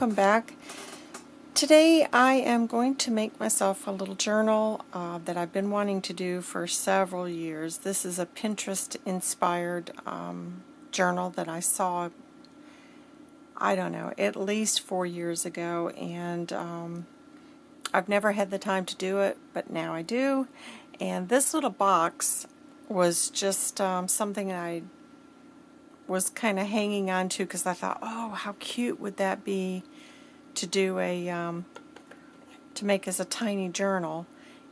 welcome back. Today I am going to make myself a little journal uh, that I've been wanting to do for several years. This is a Pinterest inspired um, journal that I saw, I don't know, at least four years ago and um, I've never had the time to do it, but now I do. And this little box was just um, something I was kind of hanging on to because I thought, oh, how cute would that be to do a, um, to make as a tiny journal.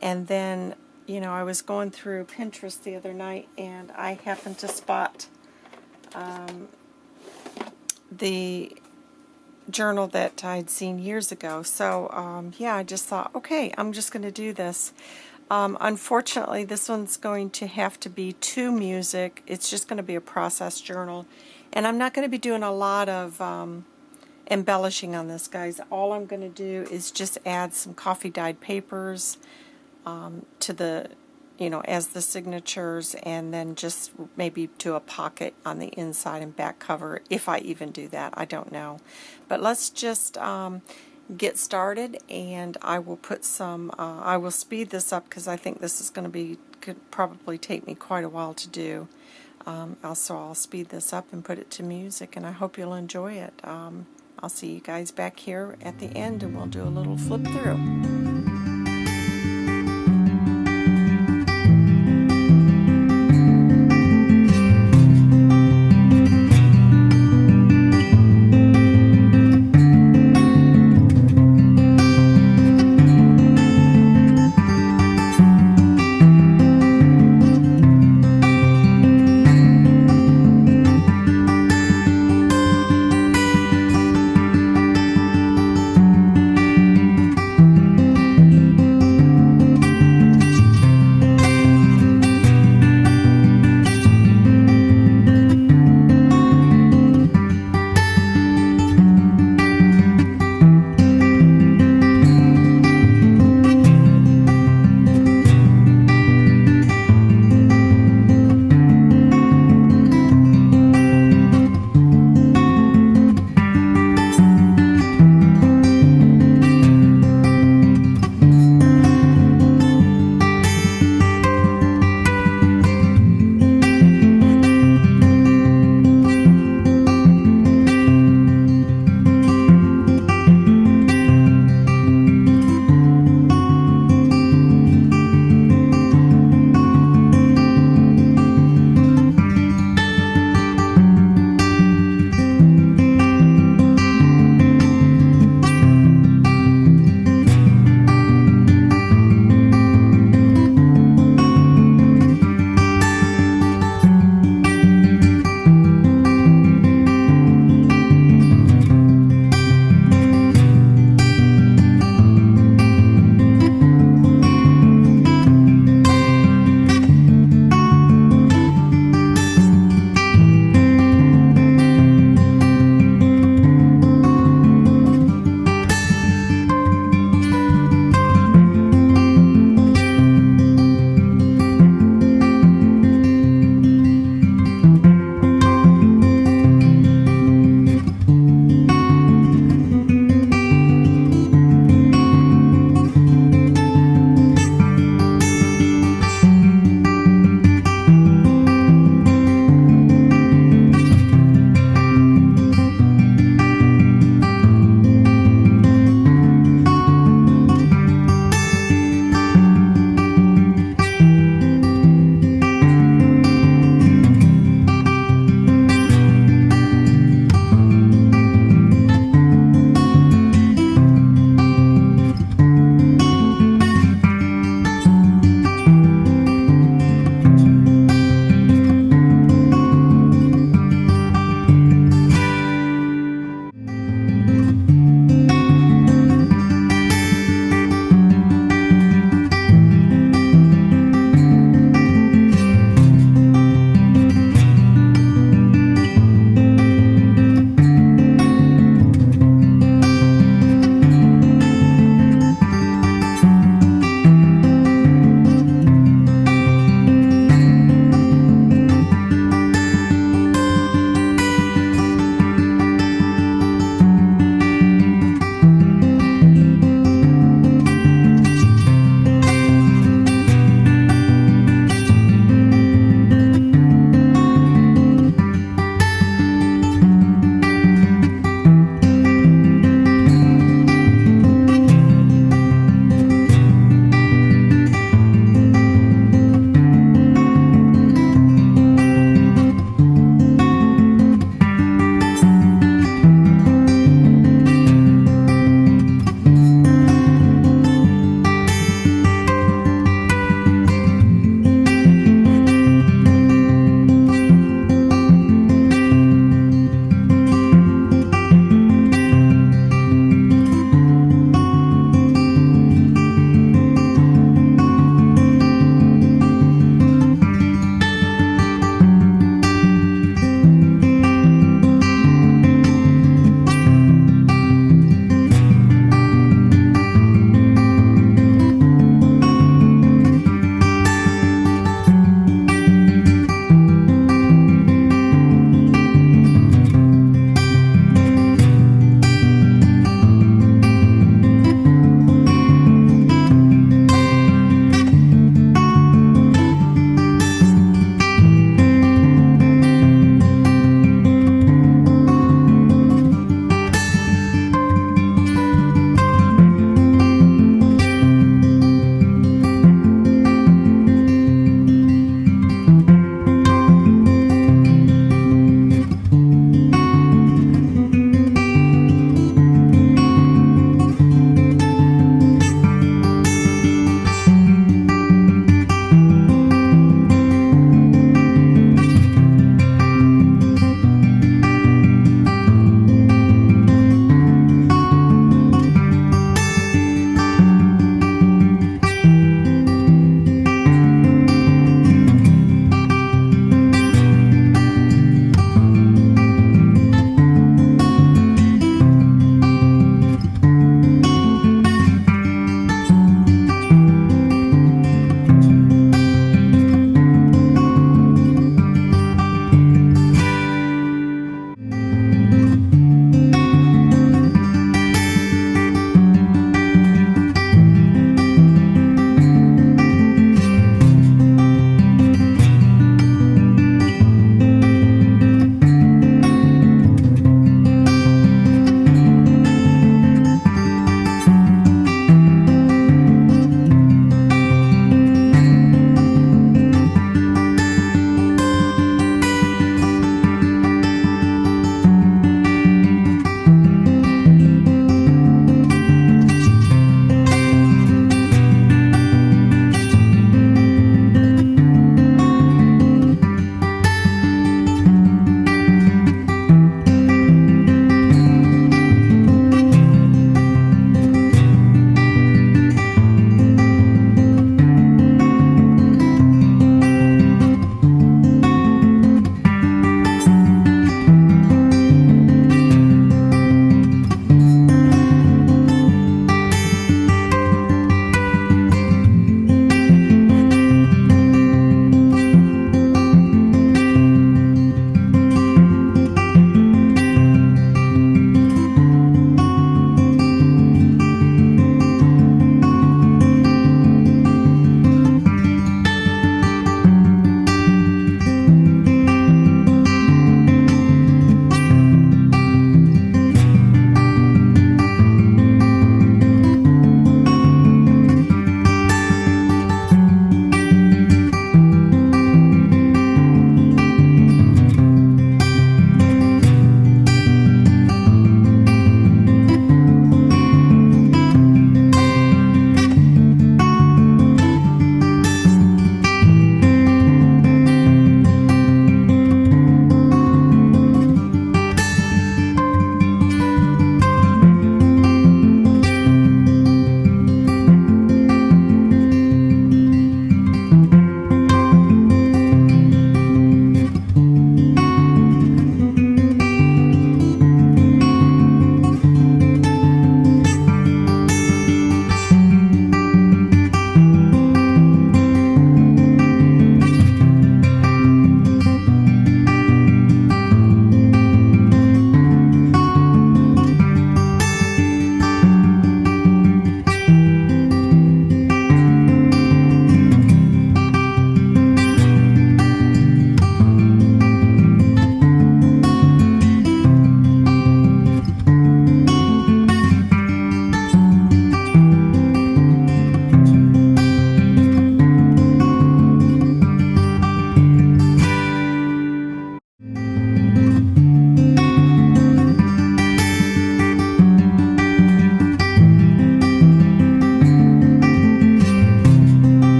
And then, you know, I was going through Pinterest the other night and I happened to spot um, the journal that I'd seen years ago. So, um, yeah, I just thought, okay, I'm just going to do this. Um, unfortunately, this one's going to have to be to music. It's just going to be a process journal. And I'm not going to be doing a lot of um, embellishing on this, guys. All I'm going to do is just add some coffee dyed papers um, to the, you know, as the signatures and then just maybe do a pocket on the inside and back cover, if I even do that. I don't know. But let's just um, get started and I will put some, uh, I will speed this up because I think this is going to be, could probably take me quite a while to do. Um, also, I'll speed this up and put it to music and I hope you'll enjoy it. Um, I'll see you guys back here at the end and we'll do a little flip through.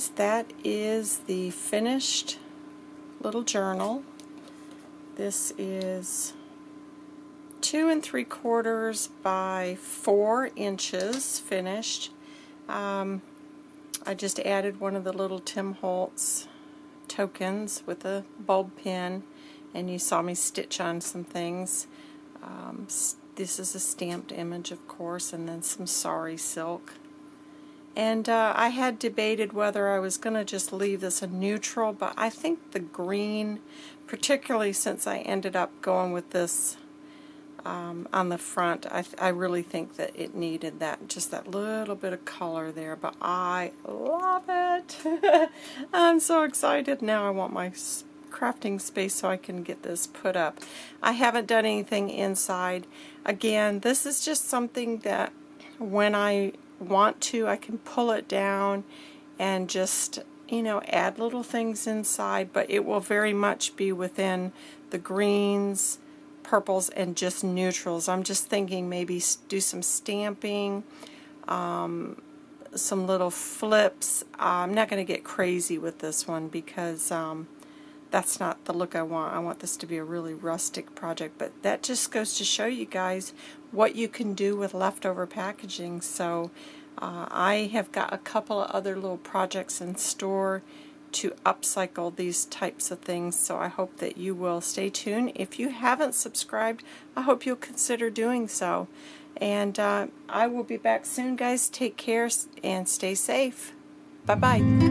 Guys, that is the finished little journal. This is two and three quarters by four inches finished. Um, I just added one of the little Tim Holtz tokens with a bulb pin and you saw me stitch on some things. Um, this is a stamped image of course and then some sari silk. And uh, I had debated whether I was going to just leave this a neutral, but I think the green, particularly since I ended up going with this um, on the front, I, I really think that it needed that, just that little bit of color there, but I love it. I'm so excited. Now I want my crafting space so I can get this put up. I haven't done anything inside. Again, this is just something that when I want to, I can pull it down and just, you know, add little things inside, but it will very much be within the greens, purples, and just neutrals. I'm just thinking maybe do some stamping, um, some little flips. I'm not going to get crazy with this one because um, that's not the look I want. I want this to be a really rustic project, but that just goes to show you guys what you can do with leftover packaging. So uh, I have got a couple of other little projects in store to upcycle these types of things so I hope that you will stay tuned. If you haven't subscribed, I hope you'll consider doing so. And uh, I will be back soon guys. Take care and stay safe. Bye-bye.